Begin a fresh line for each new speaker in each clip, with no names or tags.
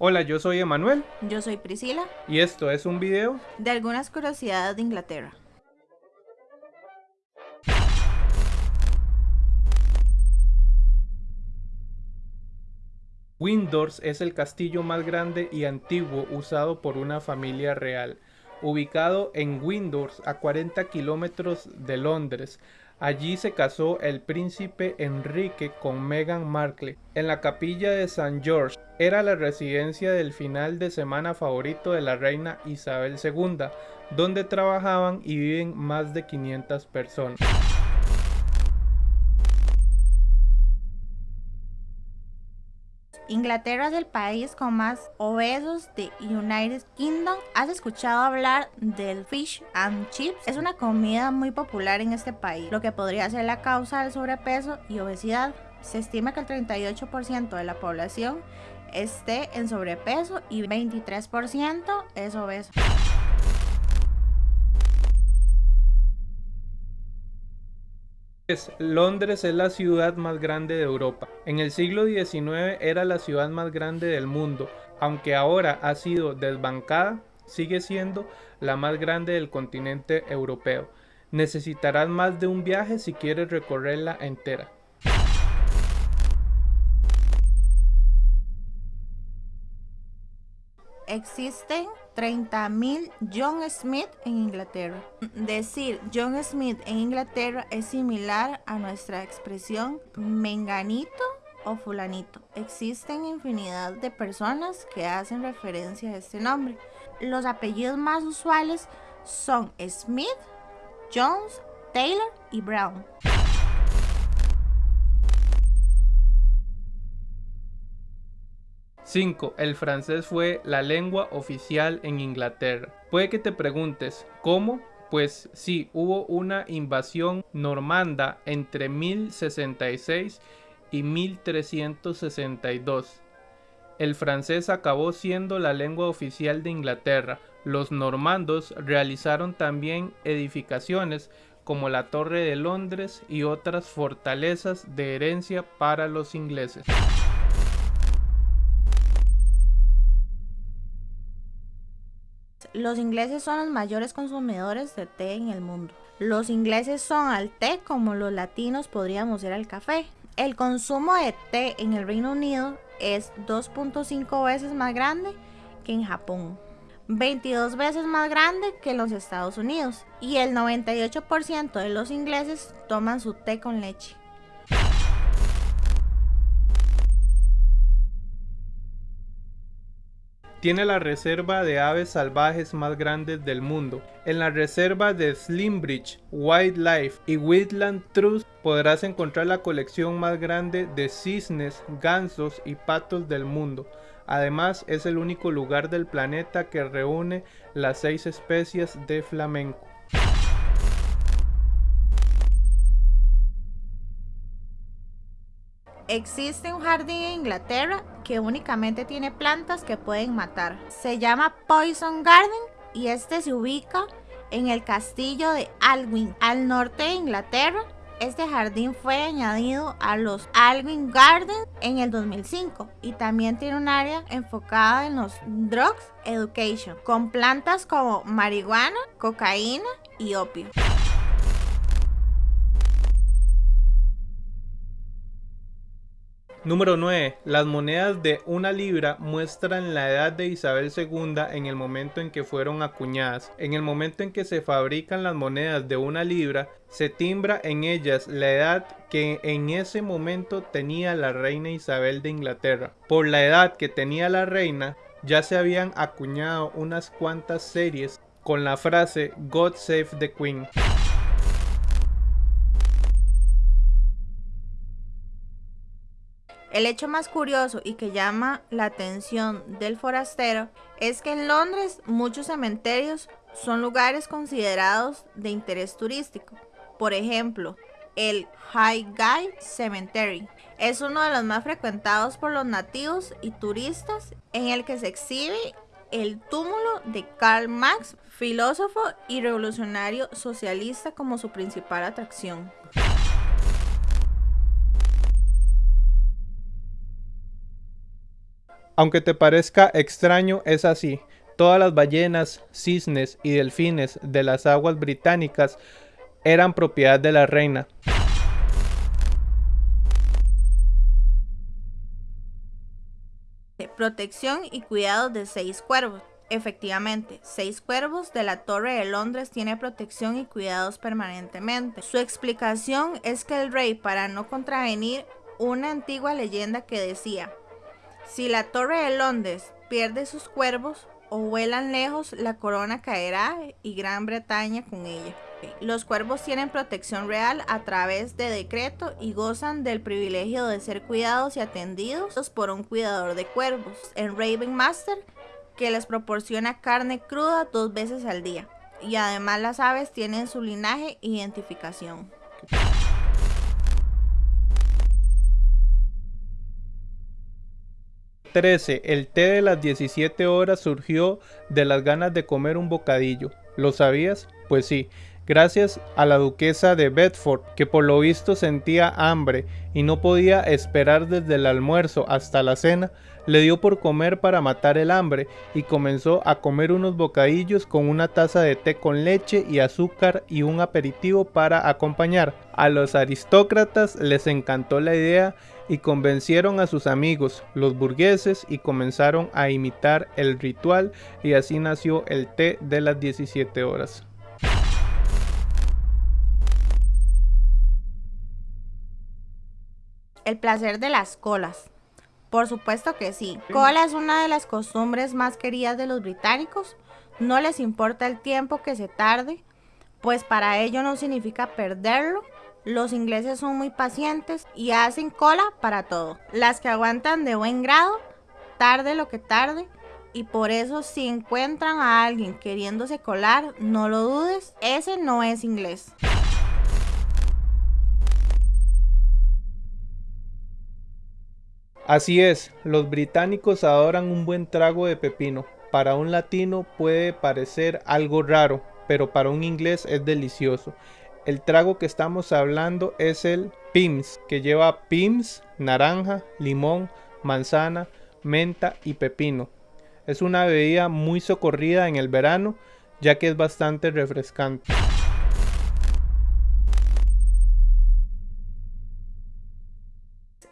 Hola, yo soy Emanuel
Yo soy Priscila,
y esto es un video
de algunas curiosidades de Inglaterra.
Windsor es el castillo más grande y antiguo usado por una familia real. Ubicado en Windsor, a 40 kilómetros de Londres, allí se casó el príncipe Enrique con Meghan Markle. En la capilla de St. George era la residencia del final de semana favorito de la reina Isabel II, donde trabajaban y viven más de 500 personas.
Inglaterra es el país con más obesos de United Kingdom. ¿Has escuchado hablar del fish and chips? Es una comida muy popular en este país, lo que podría ser la causa del sobrepeso y obesidad. Se estima que el 38% de la población esté en sobrepeso y 23% es obeso.
Londres es la ciudad más grande de Europa. En el siglo XIX era la ciudad más grande del mundo, aunque ahora ha sido desbancada, sigue siendo la más grande del continente europeo. Necesitarás más de un viaje si quieres recorrerla entera.
Existen 30.000 John Smith en Inglaterra. Decir John Smith en Inglaterra es similar a nuestra expresión menganito o fulanito. Existen infinidad de personas que hacen referencia a este nombre. Los apellidos más usuales son Smith, Jones, Taylor y Brown.
5. El francés fue la lengua oficial en Inglaterra. Puede que te preguntes, ¿cómo? Pues sí, hubo una invasión normanda entre 1066 y 1362. El francés acabó siendo la lengua oficial de Inglaterra. Los normandos realizaron también edificaciones como la Torre de Londres y otras fortalezas de herencia para los ingleses.
Los ingleses son los mayores consumidores de té en el mundo. Los ingleses son al té como los latinos podríamos ser al café. El consumo de té en el Reino Unido es 2.5 veces más grande que en Japón. 22 veces más grande que en los Estados Unidos. Y el 98% de los ingleses toman su té con leche.
Tiene la reserva de aves salvajes más grande del mundo. En la reserva de Slimbridge Wildlife y Woodland Trust podrás encontrar la colección más grande de cisnes, gansos y patos del mundo. Además es el único lugar del planeta que reúne las seis especies de flamenco.
Existe un jardín en Inglaterra que únicamente tiene plantas que pueden matar. Se llama Poison Garden y este se ubica en el castillo de Alwyn, al norte de Inglaterra. Este jardín fue añadido a los Alwyn Gardens en el 2005 y también tiene un área enfocada en los drugs education con plantas como marihuana, cocaína y opio.
Número 9. Las monedas de una libra muestran la edad de Isabel II en el momento en que fueron acuñadas. En el momento en que se fabrican las monedas de una libra, se timbra en ellas la edad que en ese momento tenía la reina Isabel de Inglaterra. Por la edad que tenía la reina, ya se habían acuñado unas cuantas series con la frase God Save the Queen.
El hecho más curioso y que llama la atención del forastero es que en Londres muchos cementerios son lugares considerados de interés turístico. Por ejemplo, el Highgate Cemetery es uno de los más frecuentados por los nativos y turistas en el que se exhibe el túmulo de Karl Marx, filósofo y revolucionario socialista como su principal atracción.
Aunque te parezca extraño, es así. Todas las ballenas, cisnes y delfines de las aguas británicas eran propiedad de la reina.
Protección y cuidado de seis cuervos. Efectivamente, seis cuervos de la Torre de Londres tiene protección y cuidados permanentemente. Su explicación es que el rey, para no contravenir una antigua leyenda que decía, si la Torre de Londres pierde sus cuervos o vuelan lejos, la corona caerá y Gran Bretaña con ella. Los cuervos tienen protección real a través de decreto y gozan del privilegio de ser cuidados y atendidos por un cuidador de cuervos, el Raven Master, que les proporciona carne cruda dos veces al día. Y además las aves tienen su linaje e identificación.
13. El té de las 17 horas surgió de las ganas de comer un bocadillo. ¿Lo sabías? Pues sí, gracias a la duquesa de Bedford, que por lo visto sentía hambre y no podía esperar desde el almuerzo hasta la cena, le dio por comer para matar el hambre y comenzó a comer unos bocadillos con una taza de té con leche y azúcar y un aperitivo para acompañar. A los aristócratas les encantó la idea y convencieron a sus amigos, los burgueses, y comenzaron a imitar el ritual y así nació el té de las 17 horas.
El placer de las colas. Por supuesto que sí. Cola es una de las costumbres más queridas de los británicos. No les importa el tiempo que se tarde, pues para ello no significa perderlo. Los ingleses son muy pacientes y hacen cola para todo. Las que aguantan de buen grado, tarde lo que tarde, y por eso si encuentran a alguien queriéndose colar, no lo dudes, ese no es inglés.
Así es, los británicos adoran un buen trago de pepino. Para un latino puede parecer algo raro, pero para un inglés es delicioso. El trago que estamos hablando es el Pims, que lleva Pims, naranja, limón, manzana, menta y pepino. Es una bebida muy socorrida en el verano, ya que es bastante refrescante.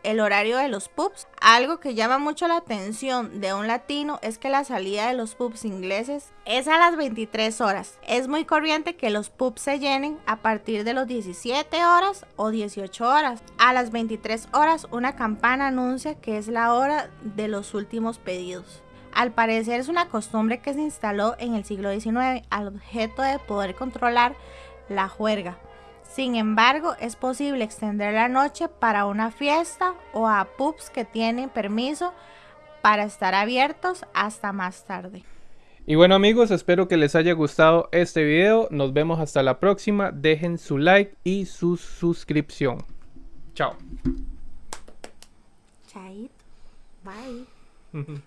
El horario de los pubs. Algo que llama mucho la atención de un latino es que la salida de los pubs ingleses es a las 23 horas. Es muy corriente que los pubs se llenen a partir de los 17 horas o 18 horas. A las 23 horas una campana anuncia que es la hora de los últimos pedidos. Al parecer es una costumbre que se instaló en el siglo XIX al objeto de poder controlar la juerga. Sin embargo, es posible extender la noche para una fiesta o a pubs que tienen permiso para estar abiertos hasta más tarde.
Y bueno amigos, espero que les haya gustado este video. Nos vemos hasta la próxima. Dejen su like y su suscripción. Chao.
Chaito. Bye.